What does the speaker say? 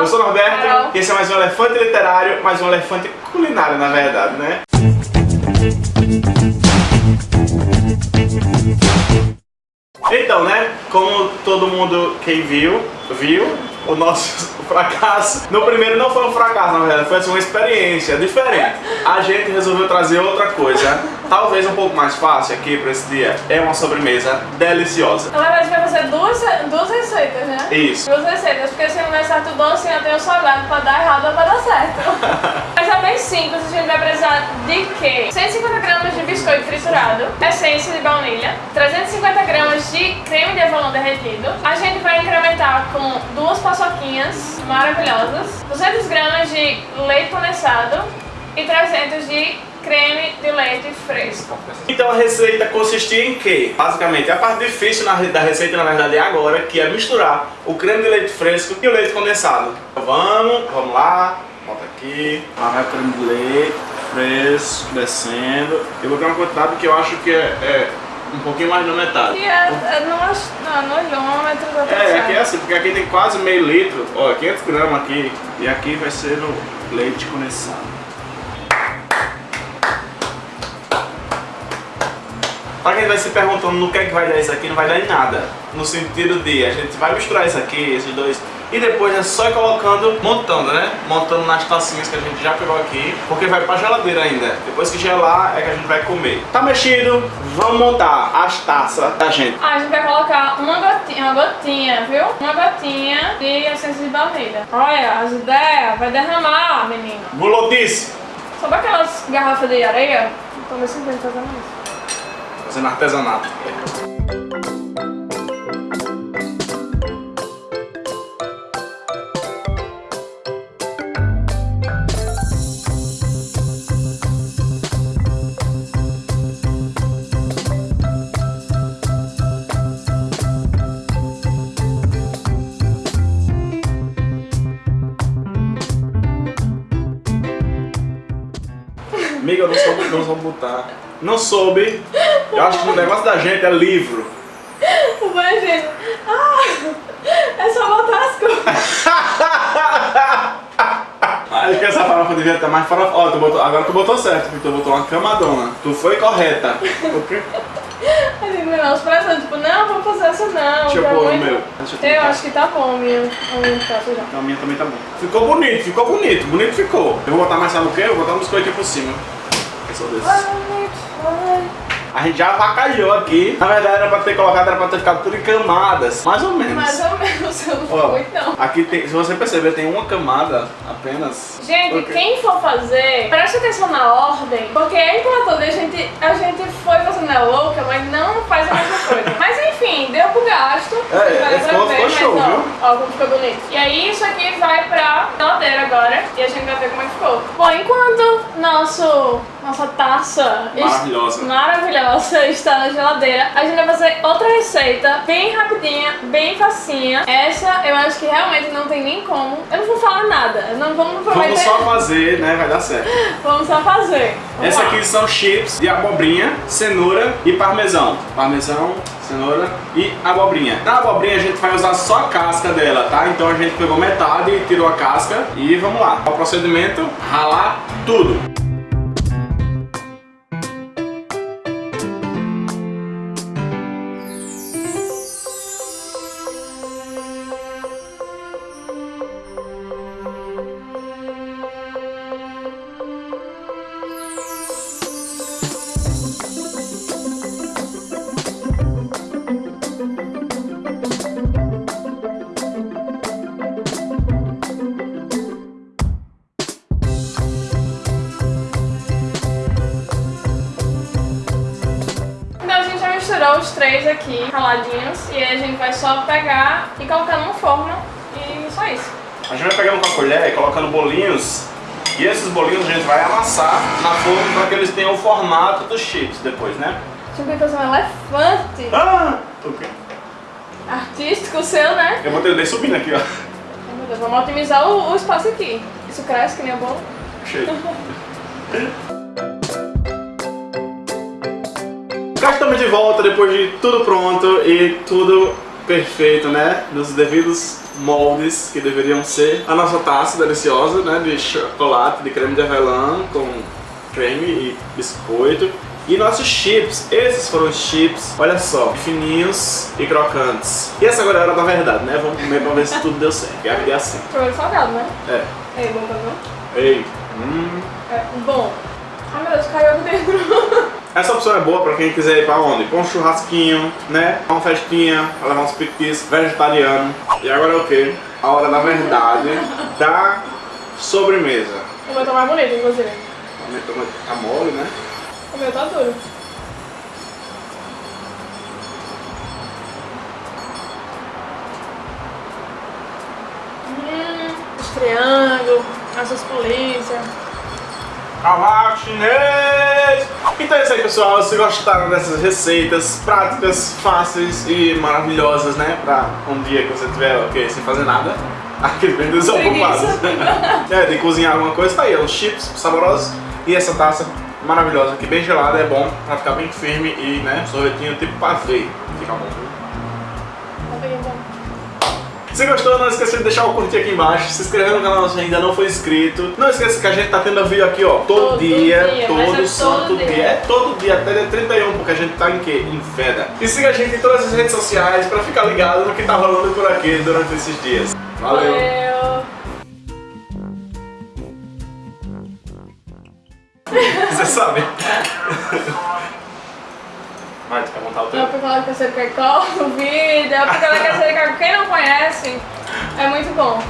Eu sou o Norberto, Carol. esse é mais um elefante literário, mais um elefante culinário, na verdade, né? Então, né, como todo mundo quem viu, viu, o nosso fracasso, no primeiro não foi um fracasso, na verdade, foi assim, uma experiência diferente. A gente resolveu trazer outra coisa, talvez um pouco mais fácil aqui para esse dia, é uma sobremesa deliciosa. Na verdade, vai fazer duas, duas receitas, né? Isso. Duas receitas, porque se não der certo o doce, ainda tem o salgado pra dar errado ou pra dar certo. Mas é bem simples, a gente vai precisar de quê? 150 gramas de biscoito triturado, essência de baunilha, 350 gramas de creme de avelã derretido. A gente vai incrementar com duas paçoquinhas maravilhosas, 200 gramas de leite condensado e 300 de creme de leite fresco. Então a receita consistia em quê? Basicamente, a parte difícil da receita, na verdade, é agora, que é misturar o creme de leite fresco e o leite condensado. Vamos, vamos lá, bota aqui, lá vai leite fresco, descendo. Eu vou ter uma quantidade que eu acho que é, é um pouquinho mais da metade. E é, é no, no, no olhômetro da É, aqui é assim, porque aqui tem quase meio litro, ó, 500 gramas aqui, e aqui vai ser no leite condensado. Pra quem vai se perguntando no que é que vai dar isso aqui, não vai dar em nada. No sentido de, a gente vai misturar isso aqui, esses dois, e depois é só ir colocando, montando, né? Montando nas tacinhas que a gente já pegou aqui, porque vai pra geladeira ainda. Depois que gelar, é que a gente vai comer. Tá mexido, vamos montar as taças da gente. Ah, a gente vai colocar uma gotinha, uma gotinha, viu? Uma gotinha de essência de baunilha. Olha, as ideias, vai derramar, menino. Gulodice! Sabe aquelas garrafas de areia? Tô me sentindo fazendo isso. Fazendo artesanato. Amiga, eu não soube, não soube botar. Não soube. Eu acho que o negócio da gente é livro. O banheiro. Ah, é só botar as coisas. Acho que essa farofa devia estar mais farofa. Ó, tu botou, agora tu botou certo, porque tu botou uma camadona. Tu foi correta. A gente não, os presentes, tipo, não, vamos fazer essa não. Deixa eu pôr o meu. Deixa eu Eu acho que tá bom, meu prato já. Então, a minha também tá bom. Ficou bonito, ficou bonito. Bonito ficou. Eu vou botar mais sabe o quê? Eu vou botar um biscoito aqui por cima. Eu sou desses. A gente já avacalhou aqui. Na verdade era pra ter colocado, era pra ter ficado tudo em camadas. Mais ou menos. Mais ou menos, eu Ó, não. aqui tem, se você perceber, tem uma camada apenas. Gente, Ok. quem for fazer, preste atenção na ordem, porque é importante, a gente, a gente foi fazendo a louca, mas não faz a mesma coisa. mas enfim, deu pro gasto. É, pra ficou- ficou mas show, ó, viu? Ó, como ficou bonito. E aí isso aqui vai pra geladeira agora, e a gente vai ver como é que ficou. Bom, enquanto nosso, nossa taça Maravilhosa. maravilhosa está na geladeira, a gente vai fazer outra receita, bem rapidinha, bem facinha. Essa eu acho que realmente não tem nem como. Eu não vou falar nada, não vamos prometer. Vamos só fazer, né? Vai dar certo. Vamos só fazer. Vamos Essa lá. aqui são chips de abobrinha, cenoura e parmesão. Parmesão, cenoura e abobrinha. Na abobrinha a gente vai usar só a casca dela, tá? Então a gente pegou metade e tirou a casca e vamos lá. O procedimento, ralar tudo. Os três aqui, raladinhos, e aí a gente vai só pegar e colocar numa forma e só isso. A gente vai pegando com a colher e colocando bolinhos. E esses bolinhos a gente vai amassar na forma para que eles tenham o formato dos chips depois, né? Tipo, fazer um elefante Ah! O quê? artístico seu, né? Eu botei o subindo aqui, ó. Vamos otimizar o, o espaço aqui. Isso cresce que nem o bolo. Cheio. Cá estamos de volta depois de tudo pronto e tudo perfeito, né? Nos devidos moldes que deveriam ser a nossa taça deliciosa, né, de chocolate, de creme de avelã com creme e biscoito. E nossos chips, esses foram os chips, olha só, fininhos e crocantes. E essa agora é a hora da verdade, né? Vamos comer pra ver se tudo deu certo. E a vida é assim. Primeiro salgado, né? É. É bom pra ver? Ei. Hum. É bom. Ai meu Deus, caiu aqui dentro. Essa opção é boa pra quem quiser ir pra onde? Pra um churrasquinho, né? Pra uma festinha, pra levar uns piquis vegetariano. E agora é o quê? A hora da verdade da sobremesa. O meu tá mais bonito, inclusive. Tá mole, né? O meu tá duro. Hum, os triângulos, essas polícias. Cavalo chinês! Então é isso aí pessoal, se gostaram dessas receitas práticas, fáceis e maravilhosas, né? Pra um dia que você tiver, ok, sem fazer nada, aqueles bem desocupados. é, de cozinhar alguma coisa, tá aí, uns chips saborosos e essa taça maravilhosa, que bem gelada, é bom pra ficar bem firme e, né, sorvetinho tipo pavê, fica bom. Tá bem bom. Se gostou, não esqueça de deixar o curtir aqui embaixo, se inscrever no canal se ainda não for inscrito. Não esqueça que a gente tá tendo vídeo aqui, ó, todo, Todo dia, dia, é todo todo santo dia. dia. É todo dia, até dia 31, porque a gente tá em quê? Em feda. E siga a gente em todas as redes sociais pra ficar ligado no que tá rolando por aqui durante esses dias. Valeu! Valeu. Você sabe? Vai, tu quer montar o Eu teu? fui falar que você quer qual o vídeo, eu fui falar que você quer quem não conhece. É muito bom.